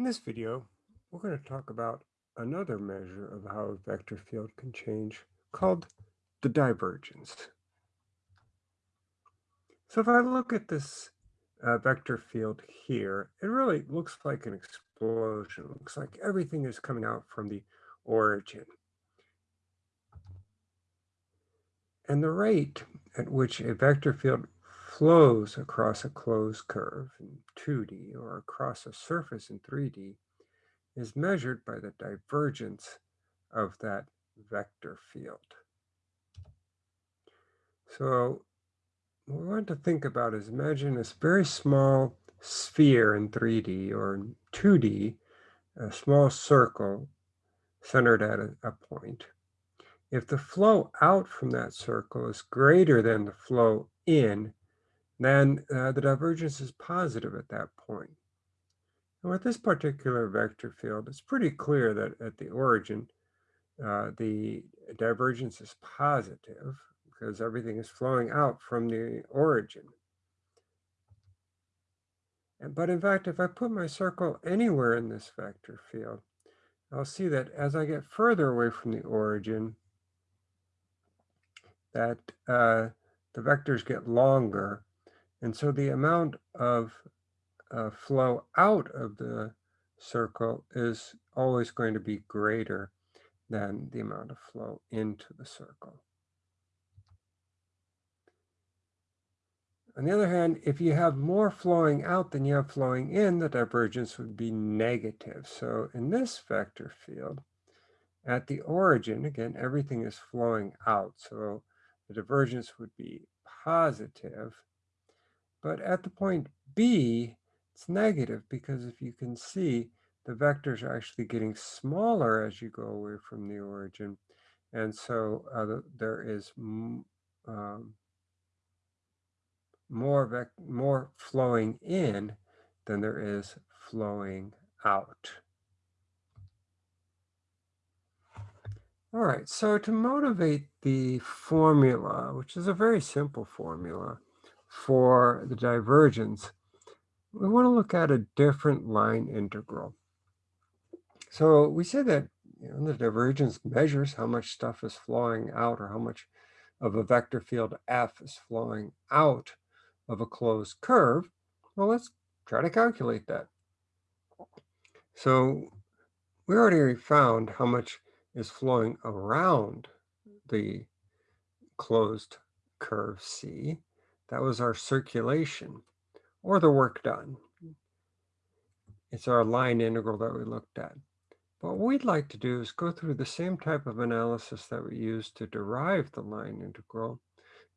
In this video, we're going to talk about another measure of how a vector field can change called the divergence. So if I look at this uh, vector field here, it really looks like an explosion. It looks like everything is coming out from the origin. And the rate at which a vector field flows across a closed curve in 2D or across a surface in 3D is measured by the divergence of that vector field. So what we want to think about is imagine this very small sphere in 3D or in 2D, a small circle centered at a, a point. If the flow out from that circle is greater than the flow in, then uh, the divergence is positive at that point. And with this particular vector field, it's pretty clear that at the origin, uh, the divergence is positive because everything is flowing out from the origin. But in fact, if I put my circle anywhere in this vector field, I'll see that as I get further away from the origin, that uh, the vectors get longer and so the amount of uh, flow out of the circle is always going to be greater than the amount of flow into the circle. On the other hand, if you have more flowing out than you have flowing in, the divergence would be negative. So in this vector field, at the origin, again, everything is flowing out. So the divergence would be positive. But at the point B, it's negative because if you can see, the vectors are actually getting smaller as you go away from the origin. And so uh, there is um, more, more flowing in than there is flowing out. All right, so to motivate the formula, which is a very simple formula, for the divergence, we want to look at a different line integral. So we said that you know, the divergence measures how much stuff is flowing out or how much of a vector field F is flowing out of a closed curve. Well, let's try to calculate that. So we already found how much is flowing around the closed curve C. That was our circulation or the work done. It's our line integral that we looked at. But what we'd like to do is go through the same type of analysis that we used to derive the line integral.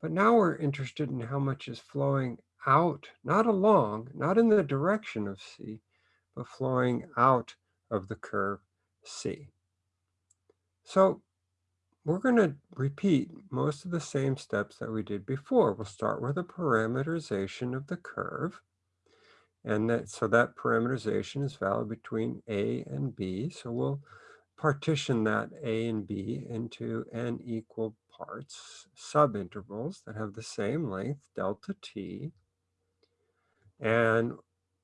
But now we're interested in how much is flowing out, not along, not in the direction of C, but flowing out of the curve C. So we're going to repeat most of the same steps that we did before. We'll start with a parameterization of the curve. And that so that parameterization is valid between A and B. So we'll partition that A and B into n equal parts, subintervals that have the same length, delta t. And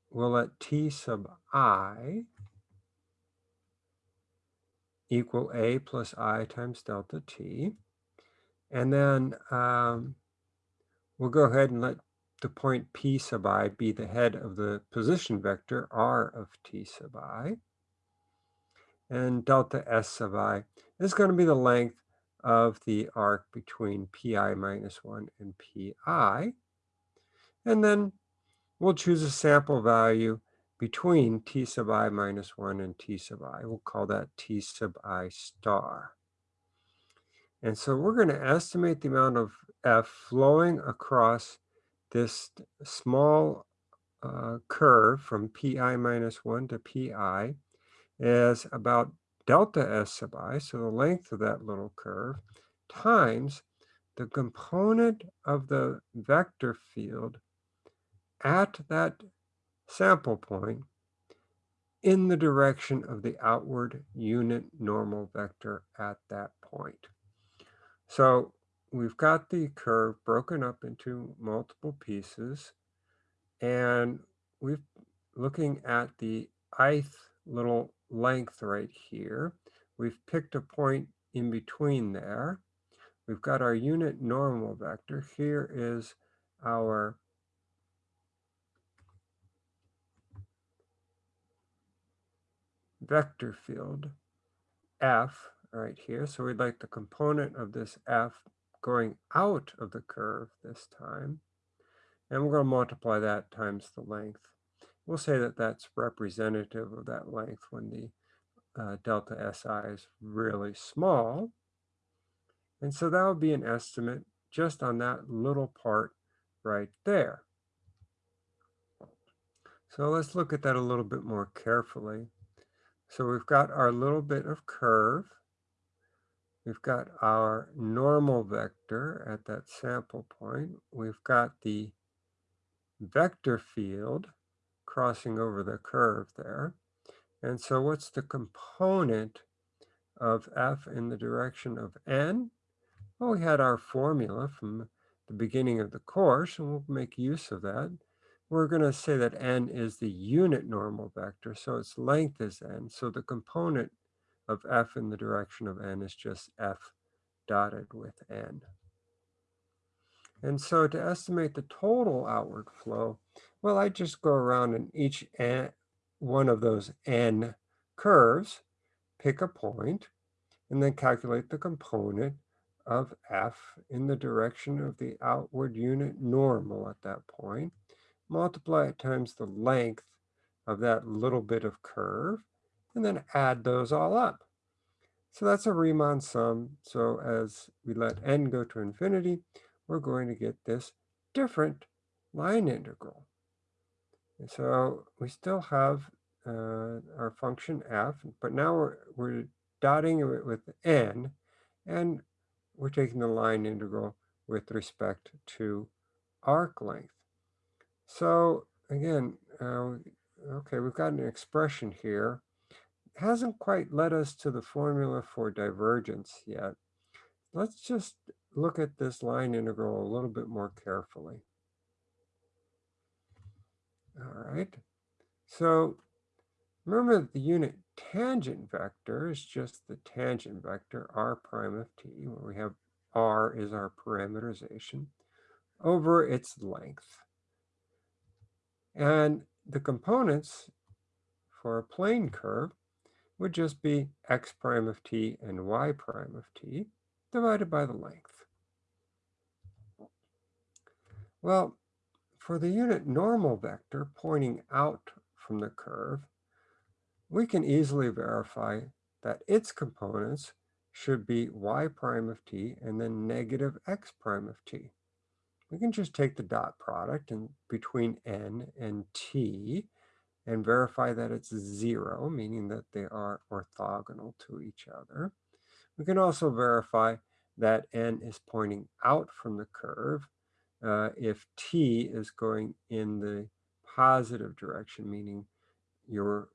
we'll let t sub i equal a plus i times delta t. And then um, we'll go ahead and let the point p sub i be the head of the position vector r of t sub i. And delta s sub i is going to be the length of the arc between pi minus 1 and pi. And then we'll choose a sample value between t sub i minus 1 and t sub i. We'll call that t sub i star. And so we're going to estimate the amount of F flowing across this small uh, curve from pi minus 1 to pi as about delta S sub i, so the length of that little curve, times the component of the vector field at that sample point in the direction of the outward unit normal vector at that point. So we've got the curve broken up into multiple pieces and we're looking at the ith little length right here. We've picked a point in between there. We've got our unit normal vector. Here is our vector field f right here. So we'd like the component of this f going out of the curve this time. And we're going to multiply that times the length. We'll say that that's representative of that length when the uh, delta SI is really small. And so that would be an estimate just on that little part right there. So let's look at that a little bit more carefully. So we've got our little bit of curve. We've got our normal vector at that sample point. We've got the vector field crossing over the curve there. And so what's the component of f in the direction of n? Well, we had our formula from the beginning of the course, and we'll make use of that. We're going to say that n is the unit normal vector, so its length is n. So the component of f in the direction of n is just f dotted with n. And so to estimate the total outward flow, well, I just go around in each n, one of those n curves, pick a point, and then calculate the component of f in the direction of the outward unit normal at that point. Multiply it times the length of that little bit of curve, and then add those all up. So that's a Riemann sum. So as we let n go to infinity, we're going to get this different line integral. And so we still have uh, our function f, but now we're, we're dotting it with n, and we're taking the line integral with respect to arc length. So again, uh, okay, we've got an expression here. It hasn't quite led us to the formula for divergence yet. Let's just look at this line integral a little bit more carefully. All right, so remember that the unit tangent vector is just the tangent vector r prime of t, where we have r is our parameterization, over its length. And the components for a plane curve would just be x prime of t and y prime of t divided by the length. Well, for the unit normal vector pointing out from the curve, we can easily verify that its components should be y prime of t and then negative x prime of t. We can just take the dot product and between n and t and verify that it's zero, meaning that they are orthogonal to each other. We can also verify that n is pointing out from the curve uh, if t is going in the positive direction, meaning you're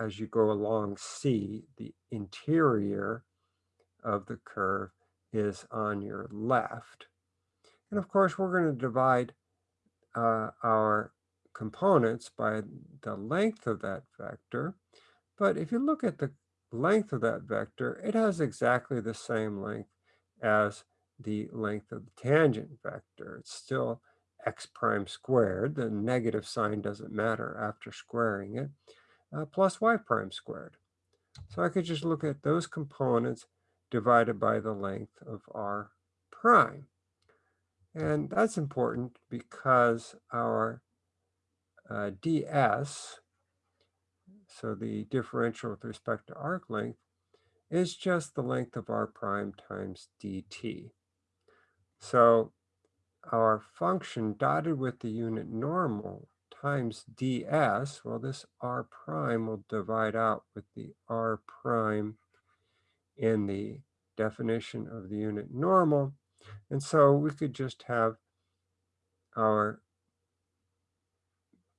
as you go along C, the interior of the curve is on your left. And of course, we're going to divide uh, our components by the length of that vector. But if you look at the length of that vector, it has exactly the same length as the length of the tangent vector. It's still x prime squared. The negative sign doesn't matter after squaring it uh, plus y prime squared. So I could just look at those components divided by the length of r prime. And that's important because our uh, ds, so the differential with respect to arc length, is just the length of r prime times dt. So our function dotted with the unit normal times ds, well, this r prime will divide out with the r prime in the definition of the unit normal. And so we could just have our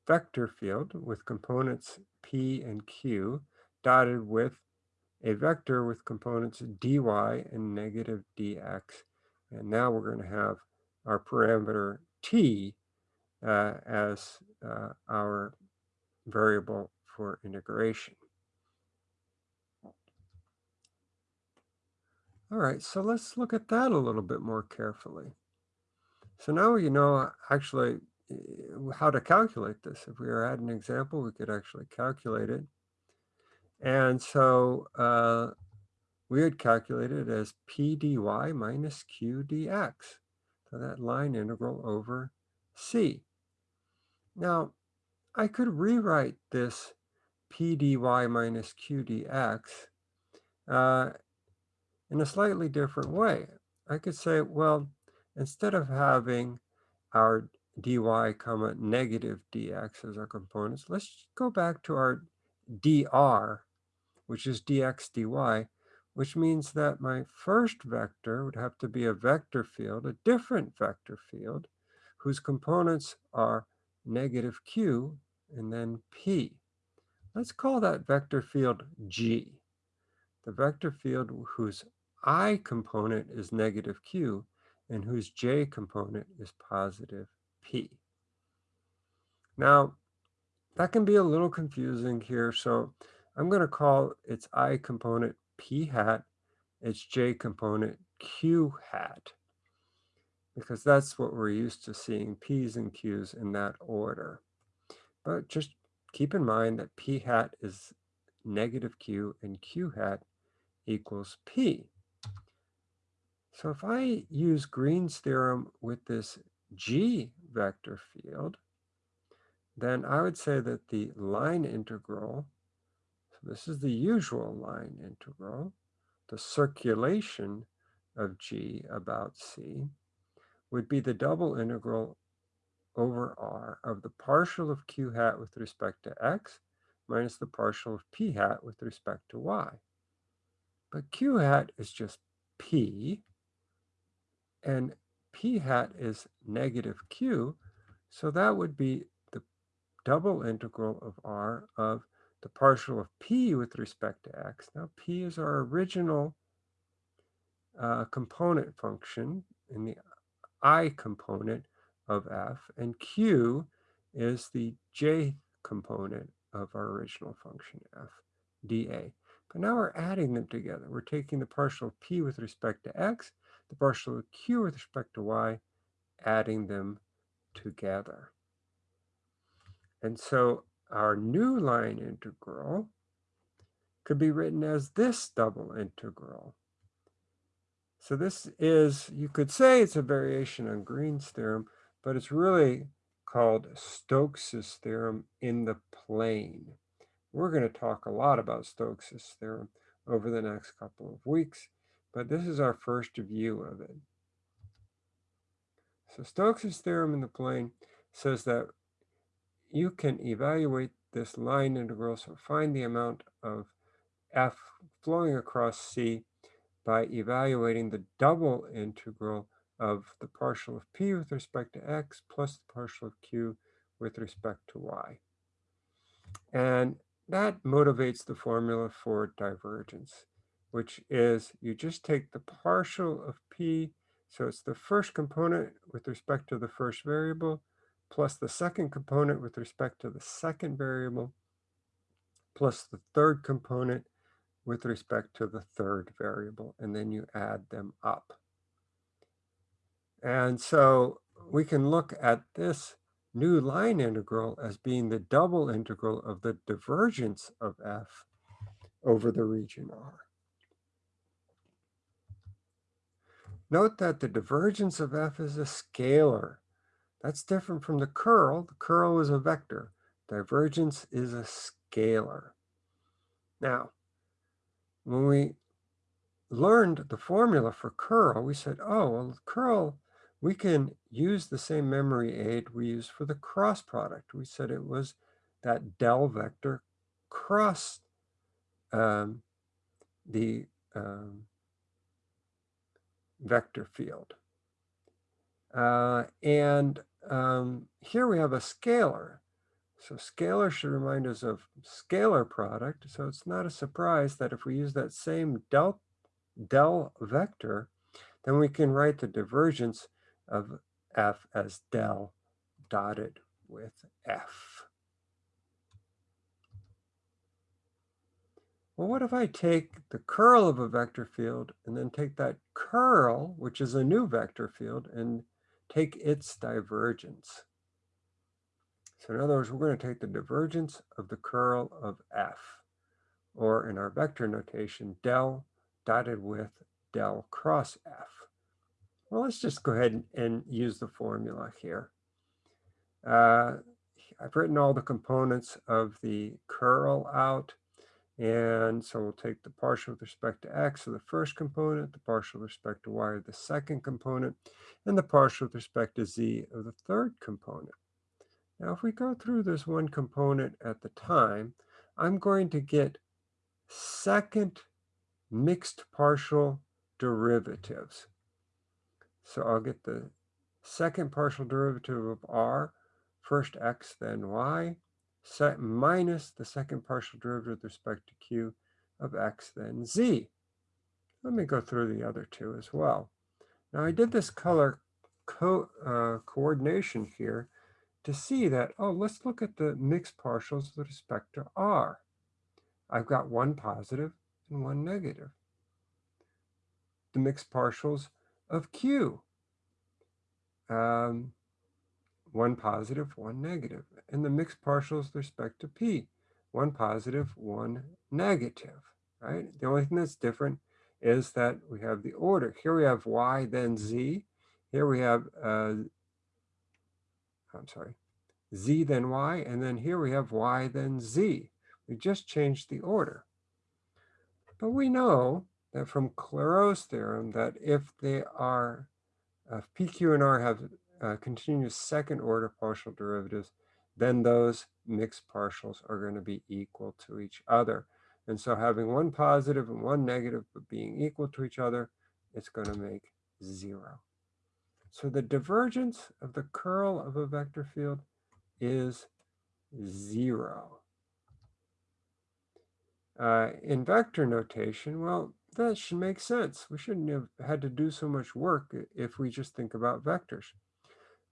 vector field with components p and q dotted with a vector with components dy and negative dx. And now we're going to have our parameter t uh, as uh, our variable for integration. All right, so let's look at that a little bit more carefully. So now you know actually eh, how to calculate this. If we were at an example, we could actually calculate it. And so uh, we would calculate it as p dy minus q dx. So that line integral over c. Now, I could rewrite this p dy minus q dx uh, in a slightly different way. I could say, well, instead of having our dy comma negative dx as our components, let's go back to our dr, which is dx dy, which means that my first vector would have to be a vector field, a different vector field, whose components are negative q and then p. Let's call that vector field g. The vector field whose i component is negative q and whose j component is positive p. Now, that can be a little confusing here, so I'm going to call its i component p hat, its j component q hat, because that's what we're used to seeing, p's and q's in that order. But just keep in mind that p hat is negative q and q hat equals p. So if I use Green's theorem with this G vector field, then I would say that the line integral, so this is the usual line integral, the circulation of G about C, would be the double integral over R of the partial of Q hat with respect to X minus the partial of P hat with respect to Y. But Q hat is just P, and p hat is negative q, so that would be the double integral of r of the partial of p with respect to x. Now p is our original uh, component function in the i component of f, and q is the j component of our original function f, dA. But now we're adding them together. We're taking the partial of p with respect to x the partial of q with respect to y, adding them together. And so our new line integral could be written as this double integral. So this is, you could say it's a variation on Green's theorem, but it's really called Stokes's theorem in the plane. We're going to talk a lot about Stokes's theorem over the next couple of weeks but this is our first view of it. So Stokes' theorem in the plane says that you can evaluate this line integral, so find the amount of f flowing across C by evaluating the double integral of the partial of p with respect to x plus the partial of q with respect to y. And that motivates the formula for divergence which is you just take the partial of p, so it's the first component with respect to the first variable, plus the second component with respect to the second variable, plus the third component with respect to the third variable, and then you add them up. And so we can look at this new line integral as being the double integral of the divergence of f over the region R. Note that the divergence of f is a scalar. That's different from the curl. The curl is a vector. Divergence is a scalar. Now, when we learned the formula for curl, we said, oh, well, curl, we can use the same memory aid we use for the cross product. We said it was that del vector cross um, the um, vector field. Uh, and um, here we have a scalar. So scalar should remind us of scalar product. So it's not a surprise that if we use that same del, del vector, then we can write the divergence of f as del dotted with f. well, what if I take the curl of a vector field and then take that curl, which is a new vector field, and take its divergence? So in other words, we're going to take the divergence of the curl of f, or in our vector notation, del dotted with del cross f. Well, let's just go ahead and use the formula here. Uh, I've written all the components of the curl out. And so we'll take the partial with respect to x of the first component, the partial with respect to y of the second component, and the partial with respect to z of the third component. Now, if we go through this one component at the time, I'm going to get second mixed partial derivatives. So I'll get the second partial derivative of r, first x, then y, minus the second partial derivative with respect to q of x, then z. Let me go through the other two as well. Now I did this color co uh, coordination here to see that, oh, let's look at the mixed partials with respect to R. I've got one positive and one negative. The mixed partials of Q. Um, one positive, one negative. And the mixed partials with respect to P. One positive, one negative, right? The only thing that's different is that we have the order. Here we have Y, then Z. Here we have uh, I'm sorry, z then y, and then here we have y then z. We just changed the order. But we know that from Clairaut's theorem that if they are, if p, q, and r have uh, continuous second order partial derivatives, then those mixed partials are going to be equal to each other. And so having one positive and one negative, but being equal to each other, it's going to make zero. So the divergence of the curl of a vector field is zero. Uh, in vector notation, well, that should make sense. We shouldn't have had to do so much work if we just think about vectors.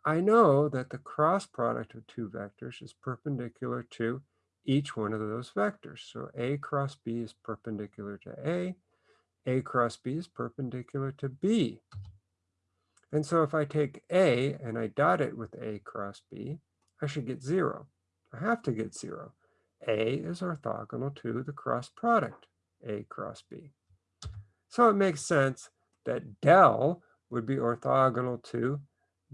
I know that the cross product of two vectors is perpendicular to each one of those vectors. So A cross B is perpendicular to A, A cross B is perpendicular to B. And so if I take A and I dot it with A cross B, I should get zero. I have to get zero. A is orthogonal to the cross product, A cross B. So it makes sense that del would be orthogonal to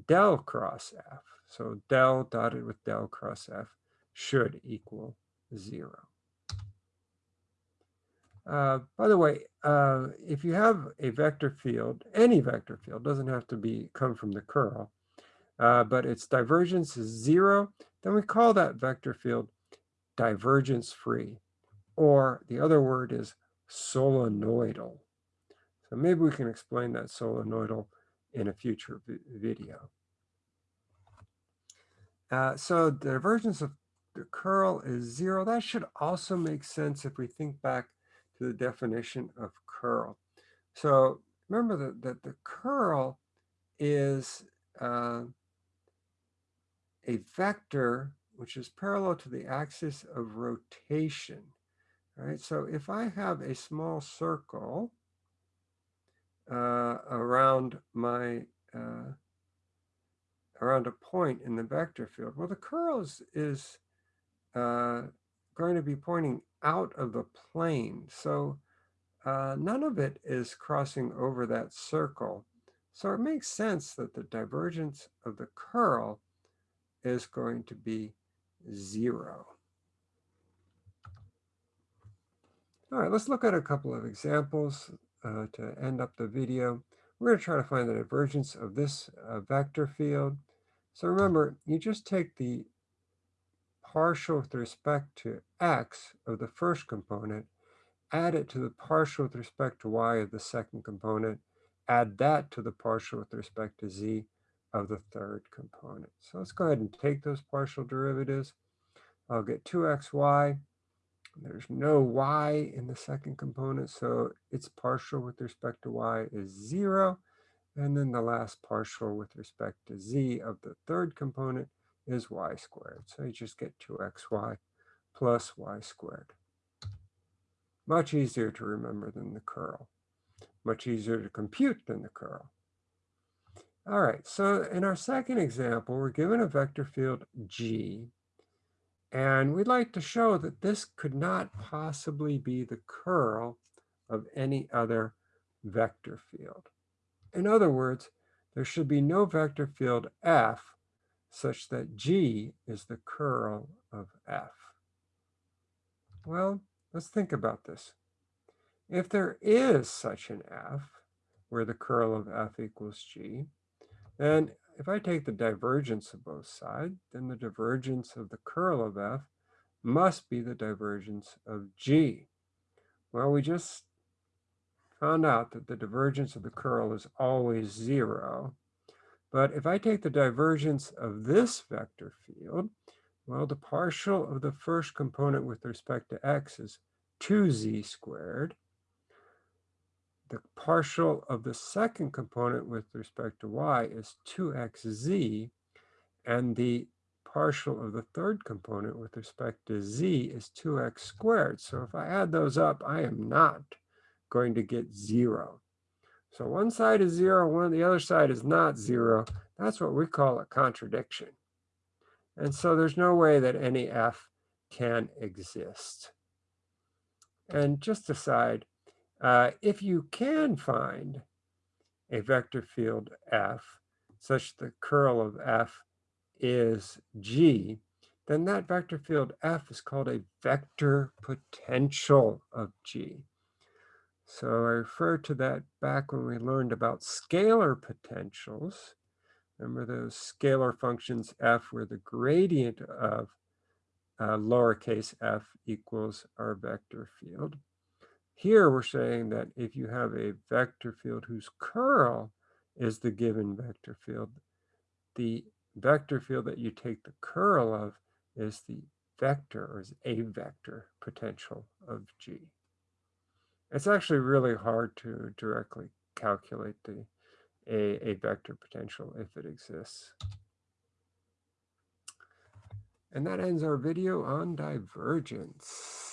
del cross F. So del dotted with del cross F should equal zero. Uh, by the way, uh, if you have a vector field, any vector field, doesn't have to be come from the curl, uh, but its divergence is zero, then we call that vector field divergence free, or the other word is solenoidal. So maybe we can explain that solenoidal in a future video. Uh, so the divergence of the curl is zero. That should also make sense if we think back to the definition of curl. So remember that, that the curl is uh, a vector which is parallel to the axis of rotation. Right? So if I have a small circle uh, around my uh, around a point in the vector field, well, the curl is, is uh, going to be pointing out of the plane. So uh, none of it is crossing over that circle. So it makes sense that the divergence of the curl is going to be zero. All right, let's look at a couple of examples uh, to end up the video. We're going to try to find the divergence of this uh, vector field. So remember, you just take the partial with respect to x of the first component, add it to the partial with respect to y of the second component, add that to the partial with respect to z of the third component. So let's go ahead and take those partial derivatives. I'll get 2xy. There's no y in the second component, so its partial with respect to y is 0. And then the last partial with respect to z of the third component is y squared. So you just get 2xy plus y squared. Much easier to remember than the curl. Much easier to compute than the curl. All right, so in our second example, we're given a vector field G, and we'd like to show that this could not possibly be the curl of any other vector field. In other words, there should be no vector field F such that G is the curl of F. Well, let's think about this. If there is such an F, where the curl of F equals G, then if I take the divergence of both sides, then the divergence of the curl of F must be the divergence of G. Well, we just found out that the divergence of the curl is always zero. But if I take the divergence of this vector field, well, the partial of the first component with respect to x is 2z squared. The partial of the second component with respect to y is 2xz. And the partial of the third component with respect to z is 2x squared. So if I add those up, I am not going to get zero. So one side is zero, one the other side is not zero. That's what we call a contradiction. And so there's no way that any f can exist. And just aside, uh, if you can find a vector field f such the curl of f is g, then that vector field f is called a vector potential of g. So I refer to that back when we learned about scalar potentials. Remember those scalar functions f where the gradient of uh, lowercase f equals our vector field. Here we're saying that if you have a vector field whose curl is the given vector field, the vector field that you take the curl of is the vector or is a vector potential of G. It's actually really hard to directly calculate the a, a vector potential if it exists. And that ends our video on divergence.